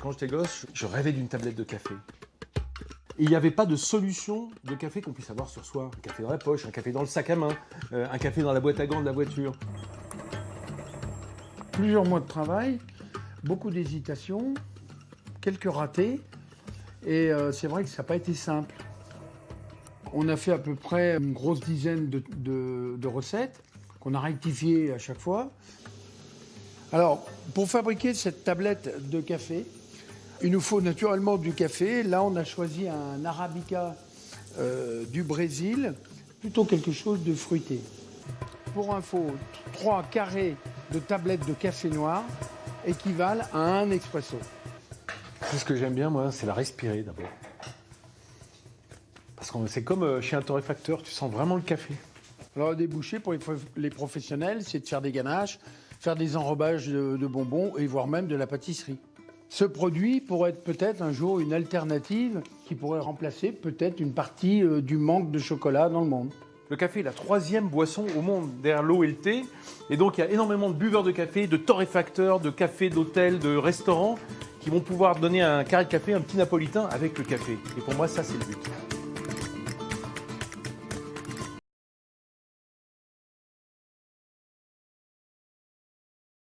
Quand j'étais gosse, je rêvais d'une tablette de café. Il n'y avait pas de solution de café qu'on puisse avoir sur soi. Un café dans la poche, un café dans le sac à main, euh, un café dans la boîte à gants de la voiture. Plusieurs mois de travail, beaucoup d'hésitation, quelques ratés. Et euh, c'est vrai que ça n'a pas été simple. On a fait à peu près une grosse dizaine de recettes qu'on a rectifiées à chaque fois. Alors, pour fabriquer cette tablette de café, il nous faut naturellement du café. Là, on a choisi un arabica euh, du Brésil, plutôt quelque chose de fruité. Pour info, trois carrés de tablettes de café noir équivalent à un expresso. C'est ce que j'aime bien, moi, c'est la respirer d'abord. Parce que c'est comme euh, chez un torréfacteur, tu sens vraiment le café. Alors, débouché pour les, prof- les professionnels, c'est de faire des ganaches, faire des enrobages de, de bonbons et voire même de la pâtisserie. Ce produit pourrait être peut-être un jour une alternative qui pourrait remplacer peut-être une partie euh, du manque de chocolat dans le monde. Le café est la troisième boisson au monde derrière l'eau et le thé. Et donc, il y a énormément de buveurs de café, de torréfacteurs, de cafés, d'hôtels, de restaurants qui vont pouvoir donner un carré de café, un petit napolitain avec le café. Et pour moi, ça, c'est le but.